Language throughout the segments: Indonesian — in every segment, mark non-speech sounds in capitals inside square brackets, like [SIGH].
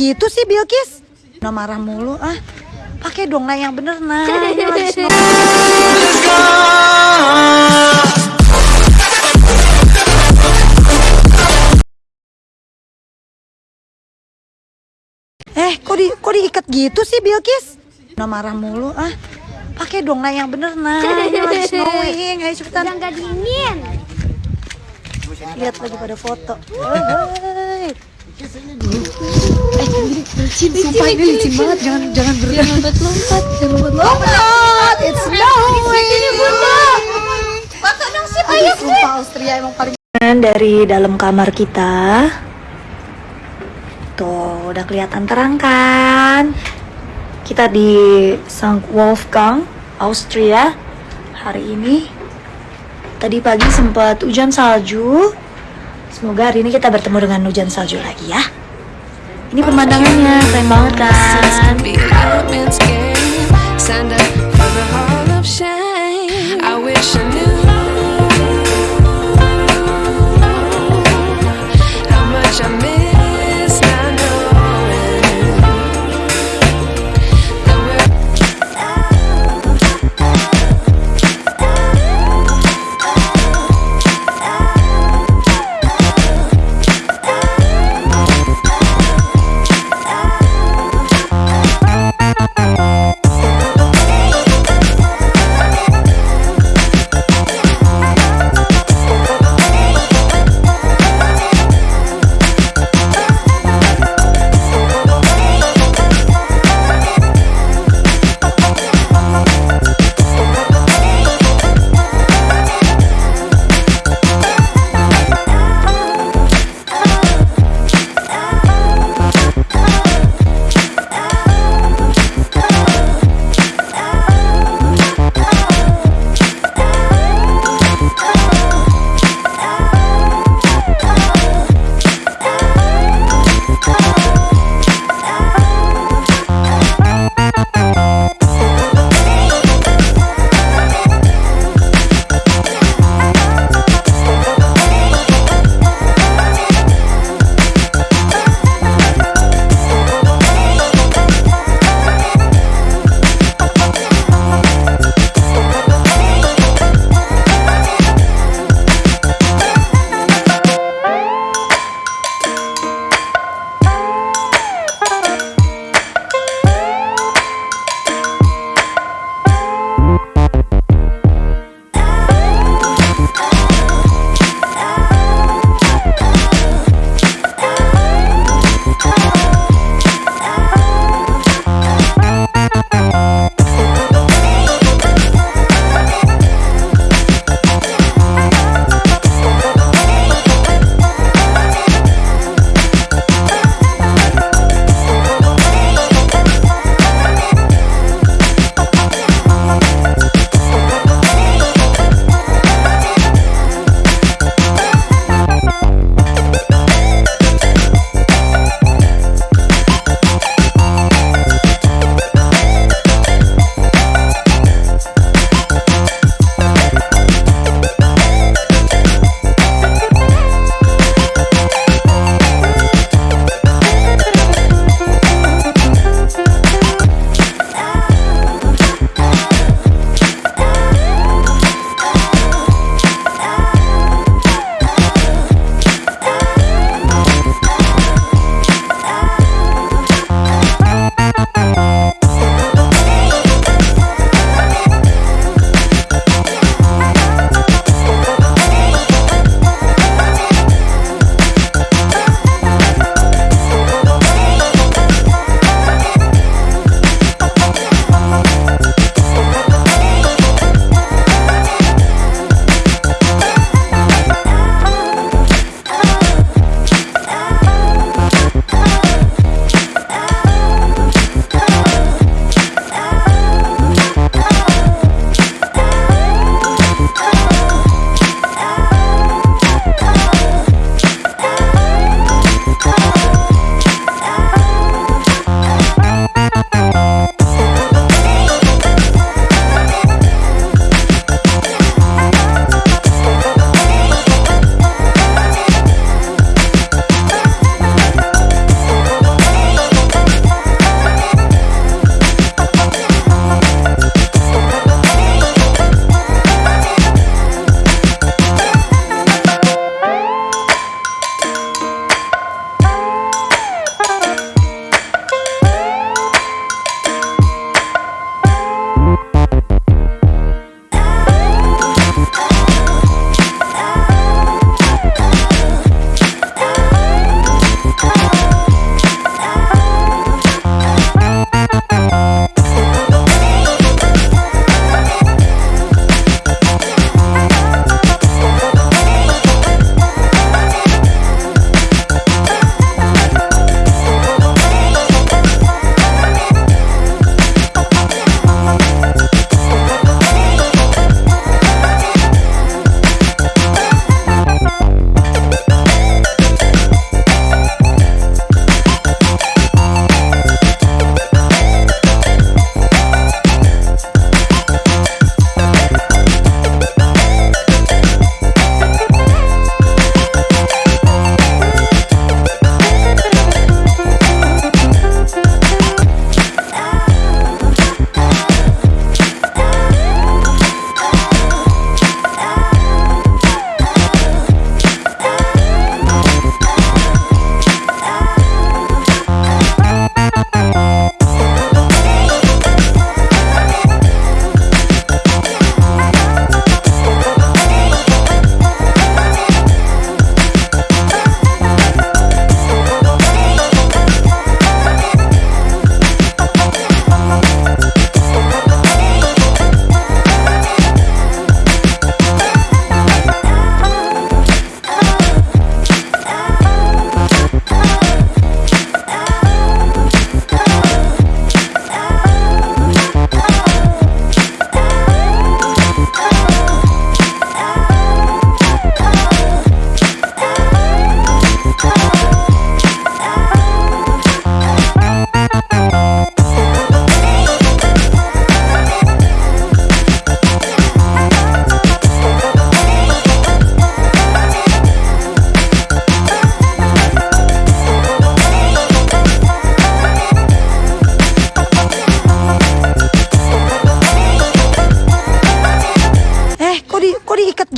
gitu sih Bilkis? Nah marah mulu ah. Pakai dong nah yang bener nah. Snow. Eh, kok di kok diikat gitu sih Bilkis? Nah marah mulu ah. Pakai dong nah yang bener nah. Ini lagi [LAUGHS] snowing. Ayo cepetan. Udah nggak dingin. Lihat lagi pada foto. [LAUGHS] Hei. Eh, licin, sumpah ini licin banget. Jangan jangan ber jangan lompat-lompat, jangan lompat-lompat. It's Aduh, sumpah Austria emang paling dari dalam kamar kita. Tuh, udah kelihatan terang kan? Kita di St. Wolfgang, Austria hari ini. Tadi pagi sempat hujan salju. Semoga hari ini kita bertemu dengan hujan salju lagi ya. Ini pemandangannya keren banget kan?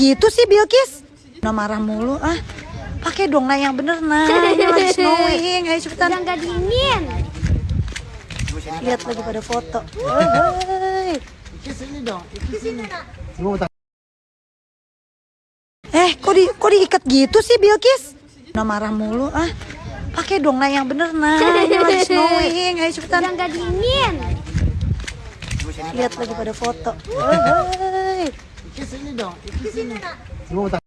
Gitu sih Bilkis? Nah marah mulu ah. Pakai dong nah yang bener nah. Ini lagi snowing. Ayo cepetan. Udah nggak dingin. Lihat lagi pada foto. Eh, kok di kok diikat gitu sih Bilkis? Nah marah mulu ah. Pakai dong nah yang bener nah. Ini lagi snowing. Ayo cepetan. Udah nggak dingin. Lihat lagi pada foto. 几十米呢？几十米呢？怎么打？